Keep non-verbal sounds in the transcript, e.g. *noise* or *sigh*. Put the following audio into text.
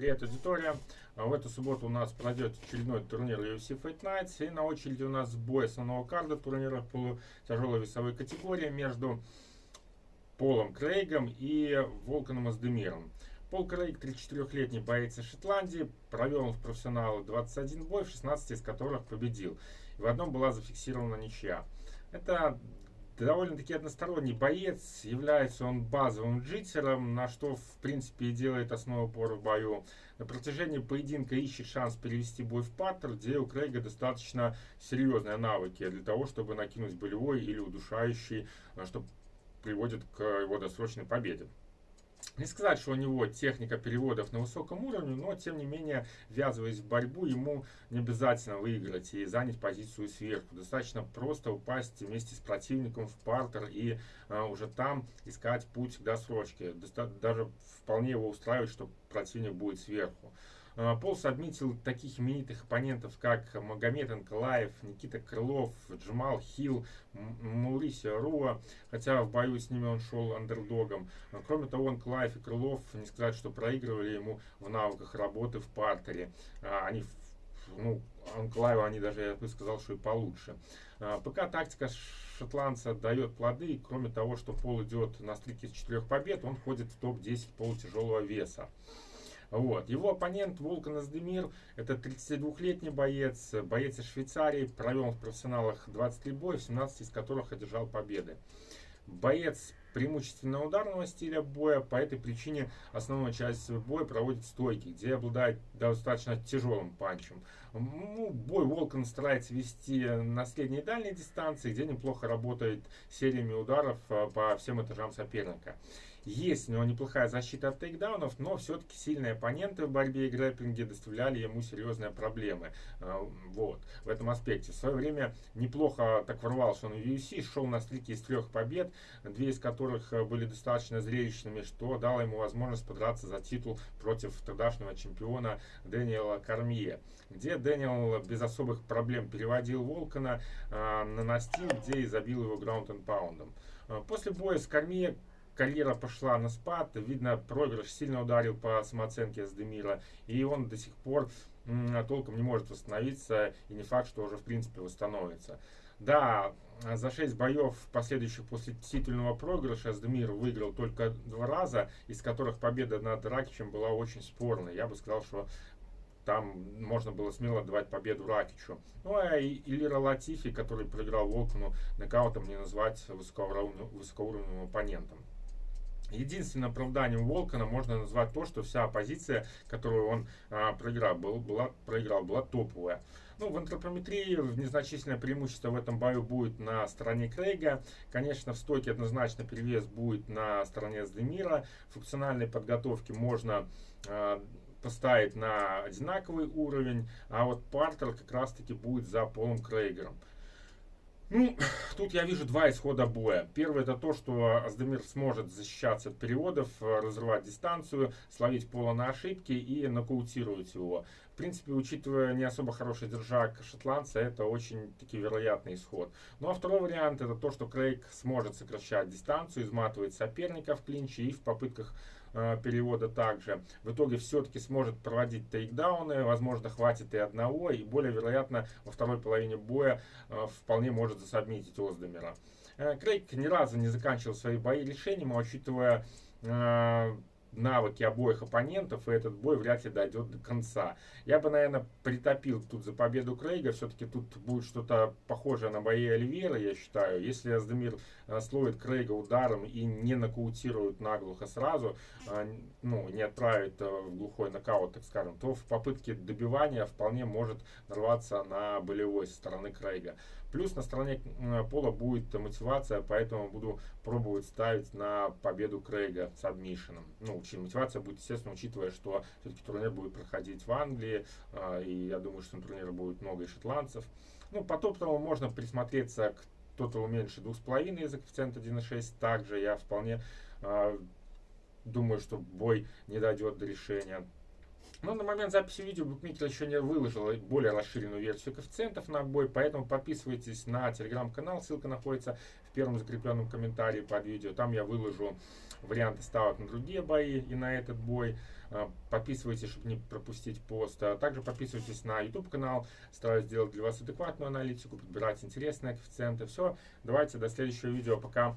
Привет, аудитория! А в эту субботу у нас пройдет очередной турнир UFC Fight Nights. И на очереди у нас бой основного карда турнира в тяжелой весовой категории между Полом Крейгом и Волканом Аздемиром. Пол Крейг, 34-летний боец из Шотландии, провел он в профессионалы 21 бой, в 16 из которых победил. И в одном была зафиксирована ничья. Это довольно-таки односторонний боец, является он базовым джитсером, на что в принципе и делает основу упора в бою. На протяжении поединка ищет шанс перевести бой в паттер, где у Крейга достаточно серьезные навыки для того, чтобы накинуть болевой или удушающий, что приводит к его досрочной победе. Не сказать, что у него техника переводов на высоком уровне, но тем не менее, ввязываясь в борьбу, ему не обязательно выиграть и занять позицию сверху. Достаточно просто упасть вместе с противником в партер и а, уже там искать путь к досрочке. Доста даже вполне его устраивает, что противник будет сверху. А, Полс отметил таких именитых оппонентов, как Магомед Анкалаев, Никита Крылов, Джамал Хилл, Маурисио Руа, хотя в бою с ними он шел андердогом. А, кроме того, Анкалаев и Крылов, не сказать, что проигрывали ему в навыках работы в партере. А, они ну, Анклаева они даже, я бы сказал, что и получше. Пока тактика шотландца дает плоды, кроме того, что Пол идет на стрике из четырех побед, он входит в топ-10 полутяжелого веса. Вот. Его оппонент Волкан Аздемир, это 32-летний боец, боец из Швейцарии, провел в профессионалах 23 боя, 17 из которых одержал победы. Боец преимущественно ударного стиля боя, по этой причине основную часть боя проводит стойки, где обладает достаточно тяжелым панчем. Ну, бой Волкан старается вести на средней и дальней дистанции, где неплохо работает сериями ударов а, по всем этажам соперника. Есть у него неплохая защита от тейкдаунов, но все-таки сильные оппоненты в борьбе и грэпплинге доставляли ему серьезные проблемы. А, вот, в этом аспекте. В свое время неплохо так ворвался он в UFC, шел на стрике из трех побед, две из которых э, были достаточно зрелищными, что дало ему возможность подраться за титул против тогдашнего чемпиона Дэниела Кармье, где Дэниел без особых проблем переводил Волкана э, на настил, где и забил его граунд энд паундом. После боя с Кармье карьера пошла на спад, видно, проигрыш сильно ударил по самооценке Сдемира, и он до сих пор толком не может восстановиться, и не факт, что уже в принципе восстановится. Да, за 6 боев, последующих после титульного проигрыша, Сдемир выиграл только два раза, из которых победа над Ракичем была очень спорной. Я бы сказал, что там можно было смело давать победу Ракичу. Ну а Илира Латифи, который проиграл Волкану, нокаутом не назвать высокоуровневым оппонентом. Единственным оправданием Волкана можно назвать то, что вся оппозиция, которую он а, проиграл, был, была, проиграл, была топовая. Ну, в антропометрии незначительное преимущество в этом бою будет на стороне Крейга. Конечно, в стойке однозначно перевес будет на стороне Сдемира. Функциональной подготовки можно а, поставить на одинаковый уровень, а вот Партер как раз-таки будет за Полом Крейгером. Ну, *clears throat* тут я вижу два исхода боя. Первый это то, что Аздемир сможет защищаться от переводов, разрывать дистанцию, словить пола на ошибки и нокаутировать его. В принципе, учитывая не особо хороший держак шотландца, это очень таки вероятный исход. Ну а второй вариант это то, что Крейг сможет сокращать дистанцию, изматывать соперника в клинче и в попытках перевода также. В итоге все-таки сможет проводить тейкдауны, возможно хватит и одного, и более вероятно во второй половине боя э, вполне может засобмитить Оздемира. Э, Крейг ни разу не заканчивал свои бои решением, а учитывая навыки обоих оппонентов, и этот бой вряд ли дойдет до конца. Я бы, наверное, притопил тут за победу Крейга. Все-таки тут будет что-то похожее на бои Оливера, я считаю. Если Аздемир э, словит Крейга ударом и не нокаутирует наглухо сразу, э, ну, не отправит э, в глухой нокаут, так скажем, то в попытке добивания вполне может нарваться на болевой стороны Крейга. Плюс на стороне Пола будет мотивация, поэтому буду пробовать ставить на победу Крейга с адмишином. Ну, мотивация будет, естественно, учитывая, что все-таки турнир будет проходить в Англии, а, и я думаю, что на турнире будет много и шотландцев. Ну, по топтовому можно присмотреться к кто-то меньше 2,5 из-за коэффициента 1,6. Также я вполне э, думаю, что бой не дойдет до решения. Но на момент записи видео букмекер еще не выложил более расширенную версию коэффициентов на бой, поэтому подписывайтесь на телеграм-канал, ссылка находится в первом закрепленном комментарии под видео. Там я выложу варианты ставок на другие бои и на этот бой. А, подписывайтесь, чтобы не пропустить пост. А также подписывайтесь на YouTube канал. Стараюсь сделать для вас адекватную аналитику, подбирать интересные коэффициенты. Все, давайте до следующего видео. Пока.